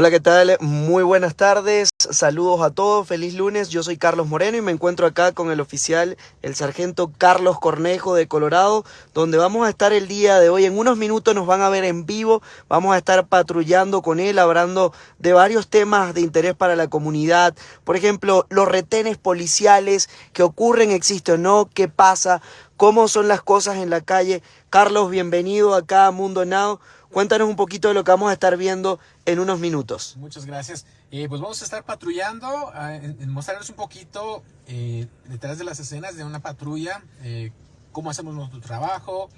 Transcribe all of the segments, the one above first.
Hola, ¿qué tal? Muy buenas tardes, saludos a todos, feliz lunes, yo soy Carlos Moreno y me encuentro acá con el oficial, el sargento Carlos Cornejo de Colorado, donde vamos a estar el día de hoy, en unos minutos nos van a ver en vivo, vamos a estar patrullando con él, hablando de varios temas de interés para la comunidad, por ejemplo, los retenes policiales, qué ocurren, existe o no, qué pasa, cómo son las cosas en la calle. Carlos, bienvenido acá a Mundo Now. Cuéntanos un poquito de lo que vamos a estar viendo en unos minutos. Muchas gracias. Eh, pues vamos a estar patrullando, a, mostrarles un poquito eh, detrás de las escenas de una patrulla, eh, cómo hacemos nuestro trabajo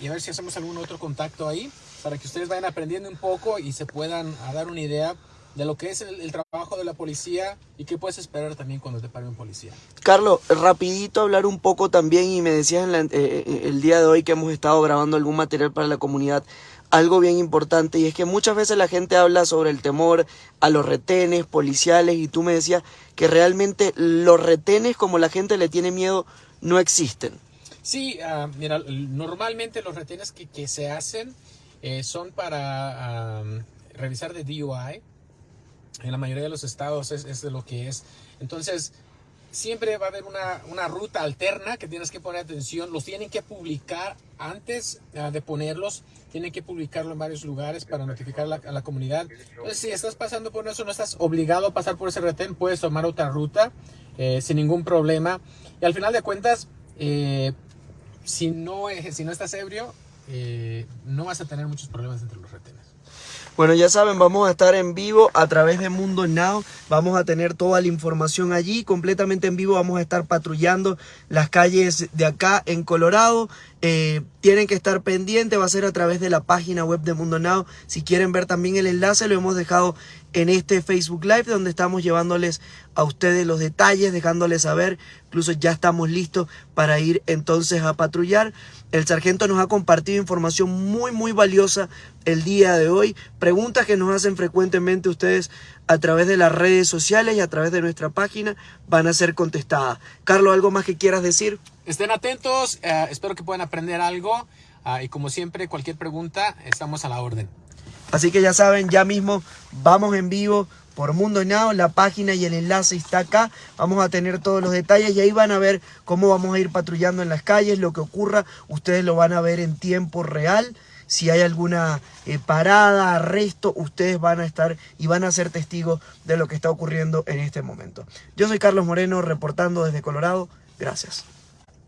y a ver si hacemos algún otro contacto ahí para que ustedes vayan aprendiendo un poco y se puedan dar una idea de lo que es el, trabajo de la policía y qué puedes esperar también cuando te pare un policía. Carlos, rapidito hablar un poco también y me decías en el día de hoy que hemos estado grabando algún material para la comunidad algo bien importante y es que muchas veces la gente habla sobre el temor a los retenes policiales y tú me decías que realmente los retenes como la gente le tiene miedo no existen. Sí, uh, mira, normalmente los retenes que, que se hacen eh, son para revisar de DUI. En la mayoría de los estados es, de lo que es. Entonces, siempre va a haber una, una, ruta alterna que tienes que poner atención. Los tienen que publicar antes ah, de ponerlos. Tienen que publicarlo en varios lugares para notificar a la, comunidad. Entonces, si estás pasando por eso, no estás obligado a pasar por ese retén, puedes tomar otra ruta eh, sin ningún problema. Y al final de cuentas, eh, si, no, si no estás ebrio, eh, no vas a tener muchos problemas entre los retenes. Bueno, ya saben, vamos a estar en vivo a través de Mundo Now. Vamos a tener toda la información allí, completamente en vivo. Vamos a estar patrullando las calles de acá en Colorado. Eh, tienen que estar pendientes, va a ser a través de la página web de Mundo Now. Si quieren ver también el enlace, lo hemos dejado en este Facebook Live, donde estamos llevándoles a ustedes los detalles, dejándoles saber. Incluso ya estamos listos para ir entonces a patrullar. El sargento nos ha compartido información muy, muy valiosa el día de hoy. Preguntas que nos hacen frecuentemente ustedes a través de las redes sociales y a través de nuestra página van a ser contestadas. Carlos, ¿algo más que quieras decir? Estén atentos, eh, espero que puedan aprender algo ah, y como siempre, cualquier pregunta, estamos a la orden. Así que ya saben, ya mismo vamos en vivo por Mundo Now, la página y el enlace está acá. Vamos a tener todos los detalles y ahí van a ver cómo vamos a ir patrullando en las calles, lo que ocurra. Ustedes lo van a ver en tiempo real. Si hay alguna eh, parada, arresto, ustedes van a estar y van a ser testigos de lo que está ocurriendo en este momento. Yo soy Carlos Moreno, reportando desde Colorado. Gracias.